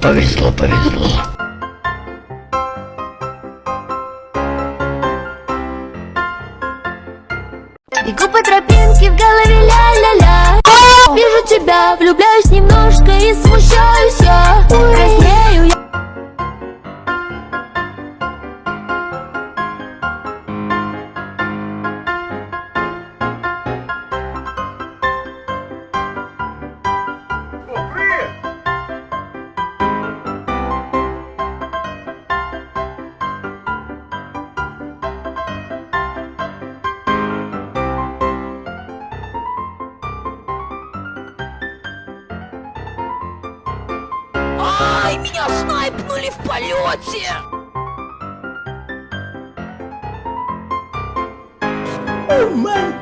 повезло, повезло. Бегу по тропинке, в голове ля-ля-ля Вижу тебя, влюбляюсь немножко и смущаюсь я Краснею Ай, меня снайпнули в полете! О май!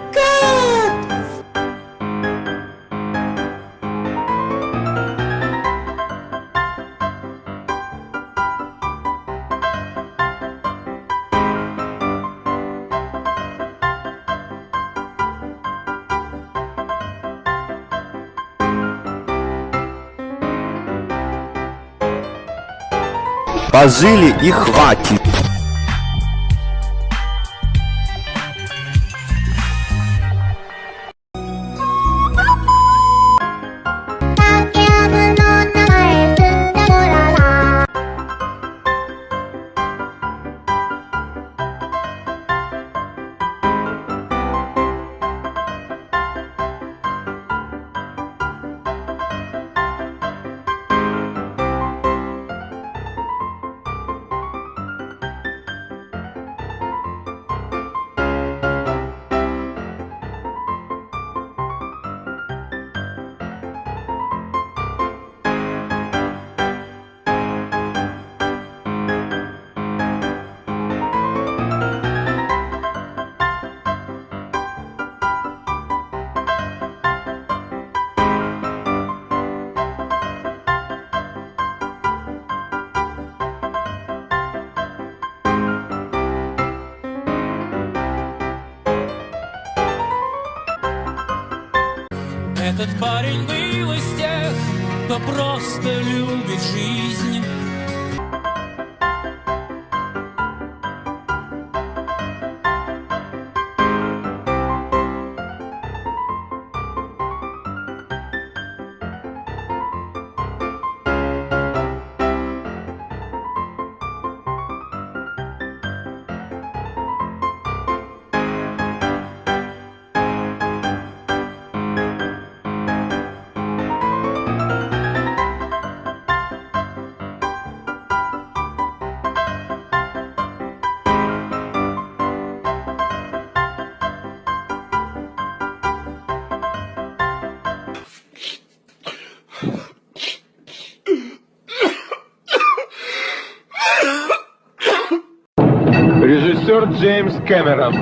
Пожили и хватит. Этот парень был из тех, кто просто любит жизнь. Sir James Cameron.